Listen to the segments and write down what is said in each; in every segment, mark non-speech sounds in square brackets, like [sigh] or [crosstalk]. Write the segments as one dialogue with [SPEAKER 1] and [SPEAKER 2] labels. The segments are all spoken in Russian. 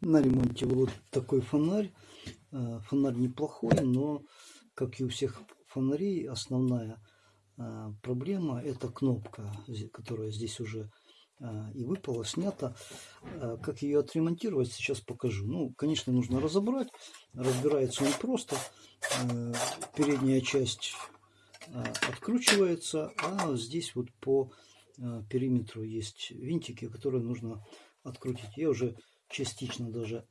[SPEAKER 1] На ремонте вот такой фонарь. Э, фонарь неплохой, но, как и у всех фонарей, основная э, проблема это кнопка, которая здесь уже э, и выпала, снята. Как ее отремонтировать, сейчас покажу. Ну, конечно, нужно разобрать. Разбирается он просто. Передняя часть откручивается, а здесь вот по периметру есть винтики, которые нужно открутить. Я уже частично даже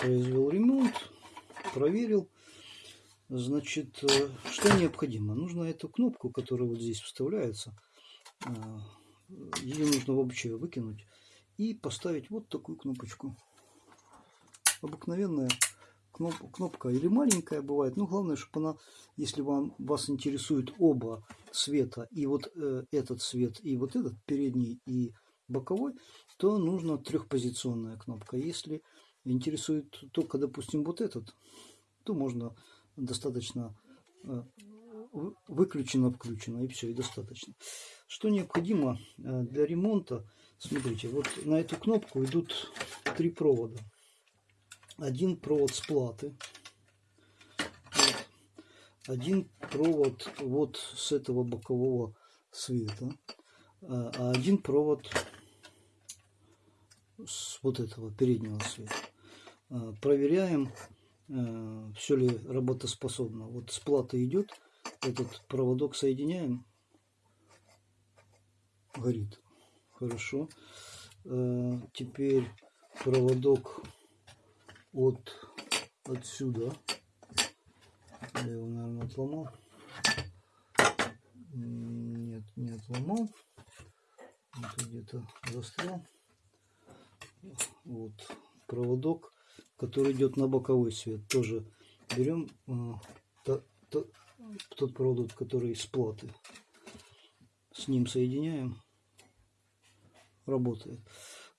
[SPEAKER 1] произвел ремонт, проверил. Значит, э, что необходимо? Нужно эту кнопку, которая вот здесь вставляется, э, ее нужно вообще выкинуть и поставить вот такую кнопочку. Обыкновенная кноп, кнопка или маленькая бывает, но главное, чтобы она, если вам, вас интересует оба цвета, и вот э, этот цвет, и вот этот передний, и боковой, то нужна трехпозиционная кнопка. Если интересует только, допустим, вот этот, то можно достаточно э, выключено-включено, и все, и достаточно. Что необходимо э, для ремонта? Смотрите, вот на эту кнопку идут три провода. Один провод с платы, один провод вот с этого бокового света, а, а один провод с вот этого переднего света. А, проверяем, а, все ли работоспособно. Вот с платы идет, этот проводок соединяем, горит. Хорошо. Теперь проводок от отсюда. Я его, наверное, отломал. Нет, не отломал где-то застрял. Вот проводок, который идет на боковой свет. Тоже берем э, то, то, тот проводок, который из платы. С ним соединяем. Работает.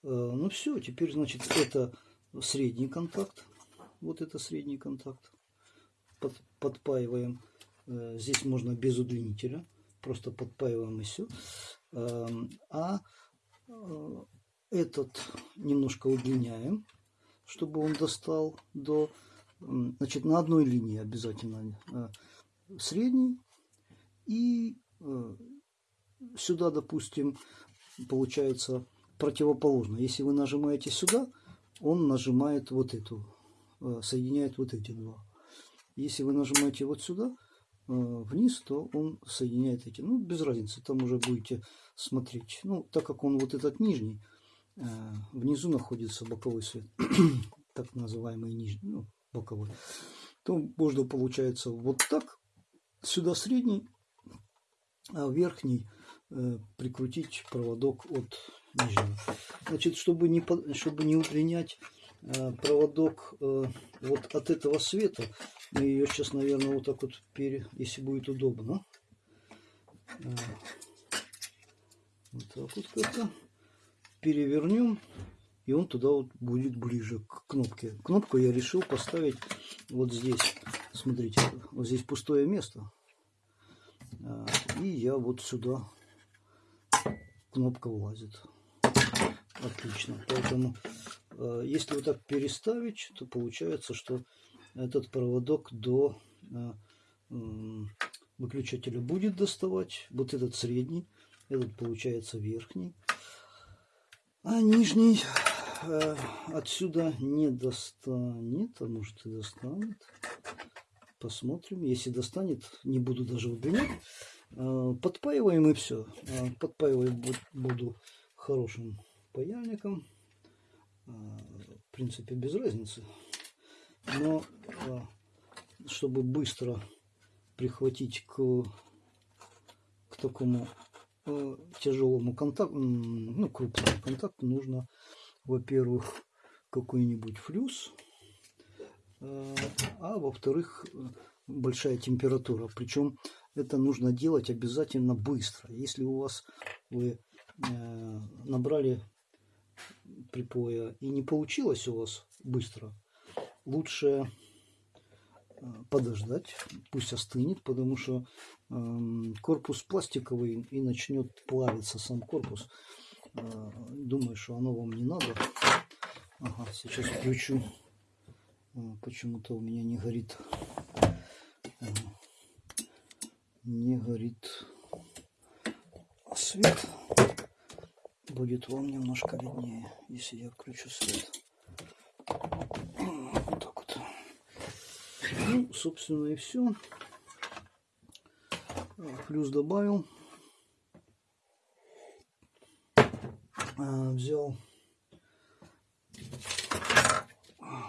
[SPEAKER 1] Э, ну все, теперь значит это средний контакт. Вот это средний контакт. Под, подпаиваем. Э, здесь можно без удлинителя. Просто подпаиваем и все. Эм, а э, этот немножко удлиняем, чтобы он достал до... Значит, на одной линии обязательно э, средний. И э, сюда, допустим, получается противоположно. Если вы нажимаете сюда, он нажимает вот эту, соединяет вот эти два. Если вы нажимаете вот сюда, Э, вниз, то он соединяет эти. Ну, без разницы, там уже будете смотреть. Ну, так как он вот этот нижний, э, внизу находится боковой свет, [clears throat] так называемый нижний, ну, боковой, то можно получается вот так, сюда средний, а верхний э, прикрутить проводок от нижнего. Значит, чтобы не, чтобы не удлинять Э, проводок э, вот от этого света. Мы ее сейчас, наверное, вот так вот, пере, если будет удобно. Э, вот так вот как-то перевернем. И он туда вот будет ближе к кнопке. Кнопку я решил поставить вот здесь. Смотрите, вот здесь пустое место. И я вот сюда кнопка влазит. Отлично. Поэтому Э, если вот так переставить, то получается, что этот проводок до э, выключателя будет доставать. Вот этот средний, этот получается верхний. А нижний э, отсюда не достанет, а может и достанет. Посмотрим. Если достанет, не буду даже удлинять. Подпаиваем и все. Подпаивать буду хорошим паяльником в принципе, без разницы. Но а, чтобы быстро прихватить к, к такому тяжелому контакту, ну, крупному контакту, нужно, во-первых, какой-нибудь флюс, а, а во-вторых, большая температура. Причем это нужно делать обязательно быстро. Если у вас вы э, набрали припоя и не получилось у вас быстро, лучше э, подождать, пусть остынет, потому что э, корпус пластиковый и начнет плавиться сам корпус. Э, думаю, что оно вам не надо. Ага, сейчас включу. А, Почему-то у меня не горит. Ага. Не горит свет. Будет вам немножко виднее, если я включу свет. Вот так вот. Ну, собственно, и все. Плюс добавил. А, Взял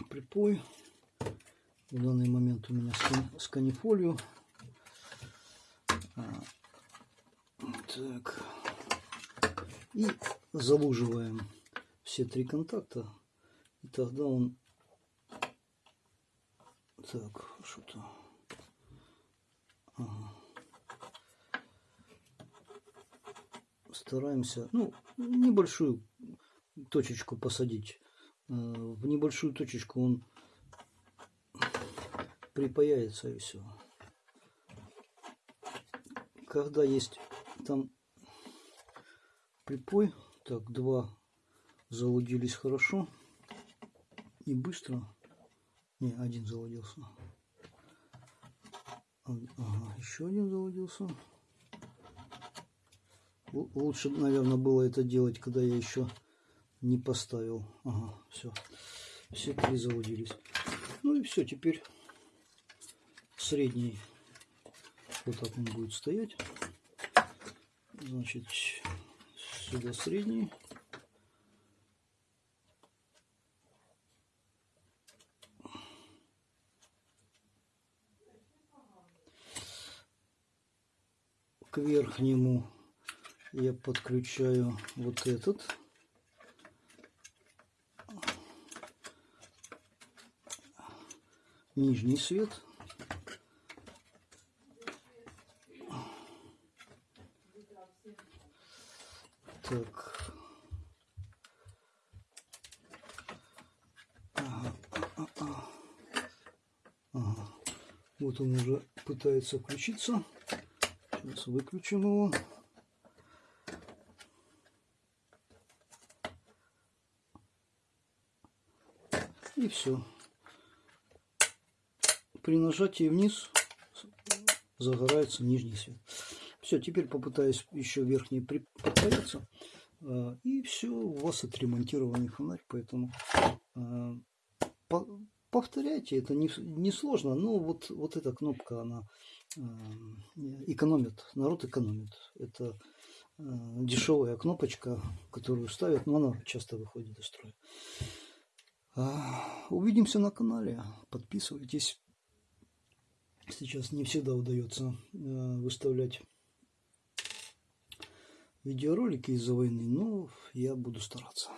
[SPEAKER 1] припой. В данный момент у меня сканифолию. А, Так. И залуживаем все три контакта. И тогда он... Так, что-то... Ага. Стараемся, ну, небольшую точечку посадить. Э, В небольшую точечку он припаяется и все. Когда есть там припой, так, два залудились хорошо и быстро. Не, один залудился. А- Ага, еще один залудился. Л- Лучше, наверное, было это делать, когда я еще не поставил. Ага, все. Все три залудились. Ну и все, теперь средний. Вот так он будет стоять. Значит, сюда средний. К верхнему я подключаю вот этот. Нижний свет. Так. Вот он уже пытается включиться. Сейчас выключим его. И все. При нажатии вниз загорается нижний свет. Все, теперь попытаюсь еще верхний при- подпалиться. А, И все, у вас отремонтированный фонарь, поэтому а, по- повторяйте, это не, не сложно, но вот, вот эта кнопка, она а, экономит, народ экономит. Это а, дешевая кнопочка, которую ставят, но она часто выходит из строя. А, Увидимся на канале, подписывайтесь. Сейчас не всегда удается э, выставлять видеоролики из-за войны, но я буду стараться.